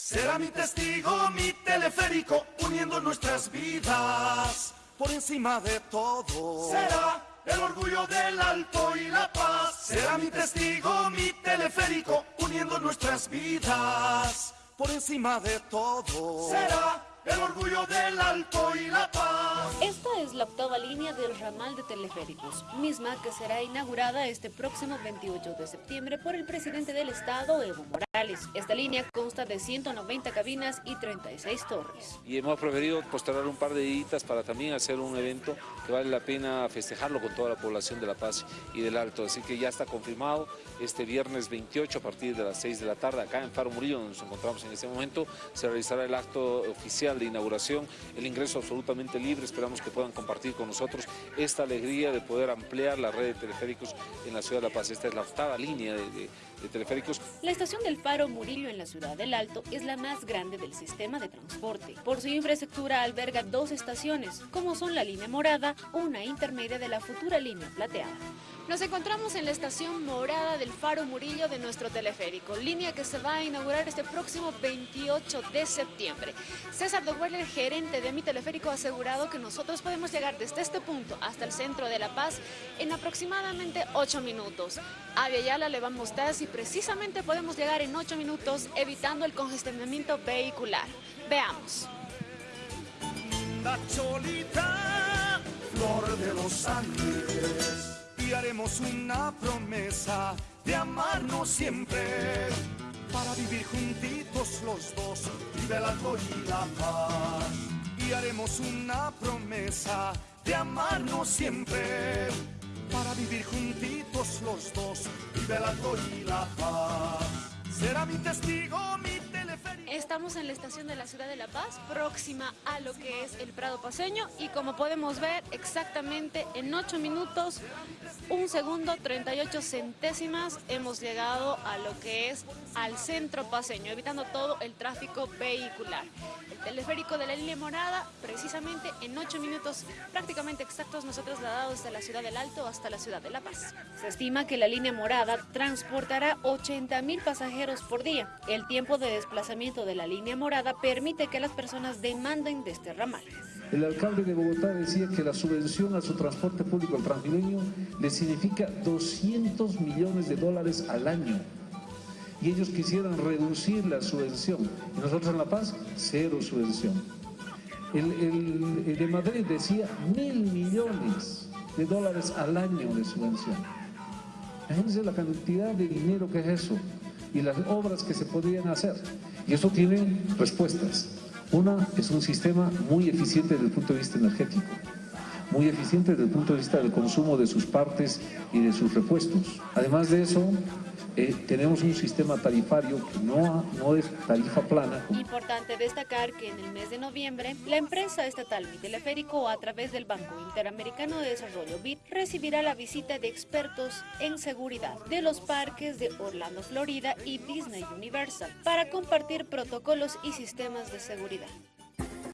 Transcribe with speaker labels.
Speaker 1: Será mi testigo, mi teleférico, uniendo nuestras vidas. Por encima de todo. Será el orgullo del alto y la paz. Será mi testigo, mi teleférico, uniendo nuestras vidas. Por encima de todo. Será el orgullo del alto y la paz.
Speaker 2: Es la octava línea del ramal de teleféricos, misma que será inaugurada este próximo 28 de septiembre por el presidente del estado, Evo Morales. Esta línea consta de 190 cabinas y 36 torres.
Speaker 3: Y hemos preferido postergar un par de días para también hacer un evento que vale la pena festejarlo con toda la población de La Paz y del Alto. Así que ya está confirmado este viernes 28 a partir de las 6 de la tarde acá en Faro Murillo, donde nos encontramos en este momento, se realizará el acto oficial de inauguración, el ingreso absolutamente libre, esperamos que puedan compartir con nosotros esta alegría de poder ampliar la red de teleféricos en la ciudad de La Paz. Esta es la octava línea de, teleféricos.
Speaker 2: La estación del Faro Murillo en la ciudad del Alto es la más grande del sistema de transporte. Por su infraestructura alberga dos estaciones, como son la línea morada, una intermedia de la futura línea plateada. Nos encontramos en la estación morada del Faro Murillo de nuestro teleférico, línea que se va a inaugurar este próximo 28 de septiembre. César de Weller, gerente de mi teleférico, ha asegurado que nosotros podemos llegar desde este punto hasta el centro de La Paz en aproximadamente 8 minutos. A Viayala le vamos a y precisamente podemos llegar en 8 minutos evitando el congestionamiento vehicular. Veamos.
Speaker 1: La cholita, flor de los Andes y haremos una promesa de amarnos siempre para vivir juntitos los dos y de la y la paz. Y haremos una promesa de amarnos siempre para vivir juntitos los dos y de la y la paz. Será mi testigo,
Speaker 2: Estamos en la estación de la ciudad de La Paz, próxima a lo que es el Prado Paseño y como podemos ver exactamente en 8 minutos, 1 segundo, 38 centésimas hemos llegado a lo que es al centro paseño, evitando todo el tráfico vehicular. El teleférico de la línea morada, precisamente en 8 minutos prácticamente exactos nos ha trasladado desde la ciudad del Alto hasta la ciudad de La Paz. Se estima que la línea morada transportará 80 mil pasajeros por día. El tiempo de desplazamiento de la línea morada permite que las personas demanden de este ramal.
Speaker 4: El alcalde de Bogotá decía que la subvención a su transporte público al transmilenio le significa 200 millones de dólares al año. Y ellos quisieran reducir la subvención. Y nosotros en La Paz, cero subvención. El, de Madrid decía mil millones de dólares al año de subvención. Imagínense la cantidad de dinero que es eso y las obras que se podrían hacer. Y eso tiene respuestas. Una es un sistema muy eficiente desde el punto de vista energético, muy eficiente desde el punto de vista del consumo de sus partes y de sus repuestos. Además de eso, eh, tenemos un sistema tarifario que no, no es tarifa plana.
Speaker 2: Importante destacar que en el mes de noviembre, la empresa estatal Teleférico, a través del Banco Interamericano de Desarrollo BID, recibirá la visita de expertos en seguridad de los parques de Orlando, Florida y Disney Universal para compartir protocolos y sistemas de seguridad.